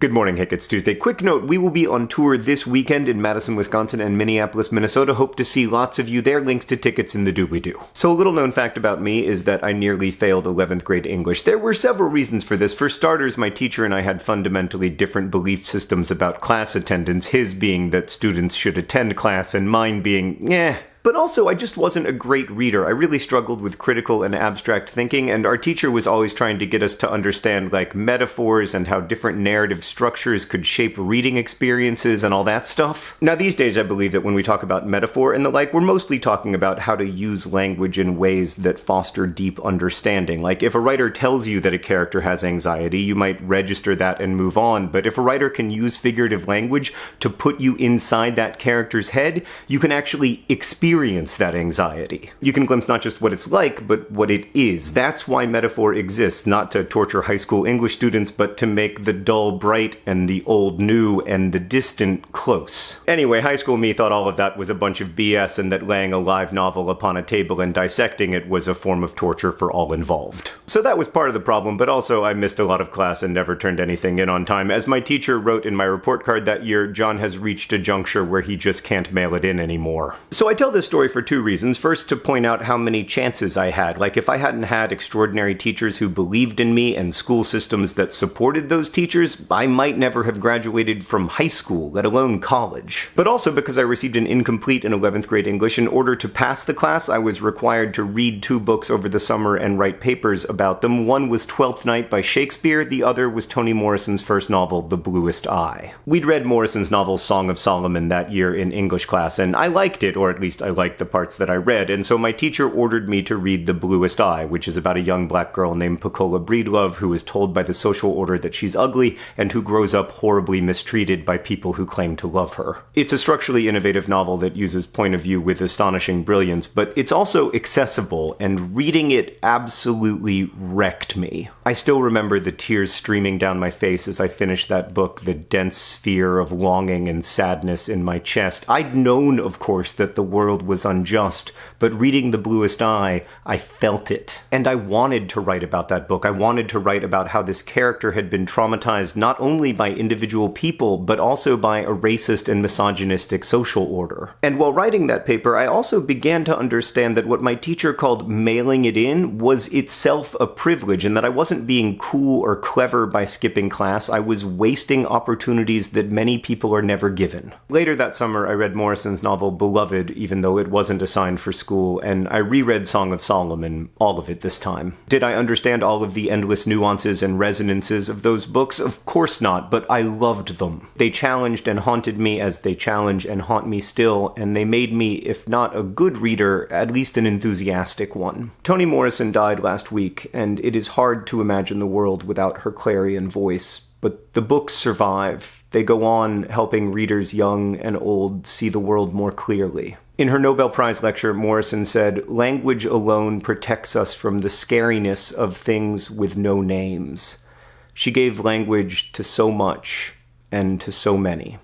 Good morning, Hank. It's Tuesday. Quick note, we will be on tour this weekend in Madison, Wisconsin and Minneapolis, Minnesota. Hope to see lots of you there. Links to tickets in the doobly-doo. So a little known fact about me is that I nearly failed 11th grade English. There were several reasons for this. For starters, my teacher and I had fundamentally different belief systems about class attendance, his being that students should attend class and mine being, eh, but also, I just wasn't a great reader. I really struggled with critical and abstract thinking, and our teacher was always trying to get us to understand, like, metaphors and how different narrative structures could shape reading experiences and all that stuff. Now, these days, I believe that when we talk about metaphor and the like, we're mostly talking about how to use language in ways that foster deep understanding. Like, if a writer tells you that a character has anxiety, you might register that and move on, but if a writer can use figurative language to put you inside that character's head, you can actually experience experience that anxiety. You can glimpse not just what it's like, but what it is. That's why metaphor exists, not to torture high school English students, but to make the dull bright and the old new and the distant close. Anyway, high school me thought all of that was a bunch of BS and that laying a live novel upon a table and dissecting it was a form of torture for all involved. So that was part of the problem, but also I missed a lot of class and never turned anything in on time. As my teacher wrote in my report card that year, John has reached a juncture where he just can't mail it in anymore. So I tell this story for two reasons. First, to point out how many chances I had. Like, if I hadn't had extraordinary teachers who believed in me and school systems that supported those teachers, I might never have graduated from high school, let alone college. But also because I received an incomplete in 11th grade English, in order to pass the class, I was required to read two books over the summer and write papers about them. One was Twelfth Night by Shakespeare, the other was Toni Morrison's first novel, The Bluest Eye. We'd read Morrison's novel Song of Solomon that year in English class, and I liked it, or at least I liked the parts that I read, and so my teacher ordered me to read The Bluest Eye, which is about a young black girl named Pecola Breedlove who is told by the social order that she's ugly and who grows up horribly mistreated by people who claim to love her. It's a structurally innovative novel that uses point of view with astonishing brilliance, but it's also accessible, and reading it absolutely wrecked me. I still remember the tears streaming down my face as I finished that book, the dense sphere of longing and sadness in my chest. I'd known, of course, that the world was unjust but reading The Bluest Eye, I felt it. And I wanted to write about that book. I wanted to write about how this character had been traumatized not only by individual people, but also by a racist and misogynistic social order. And while writing that paper, I also began to understand that what my teacher called mailing it in was itself a privilege, and that I wasn't being cool or clever by skipping class. I was wasting opportunities that many people are never given. Later that summer, I read Morrison's novel Beloved, even though it wasn't assigned for school, and I reread Song of Solomon, all of it this time. Did I understand all of the endless nuances and resonances of those books? Of course not, but I loved them. They challenged and haunted me as they challenge and haunt me still, and they made me, if not a good reader, at least an enthusiastic one. Toni Morrison died last week, and it is hard to imagine the world without her clarion voice, but the books survive. They go on helping readers young and old see the world more clearly. In her Nobel Prize lecture, Morrison said, Language alone protects us from the scariness of things with no names. She gave language to so much and to so many.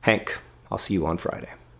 Hank, I'll see you on Friday.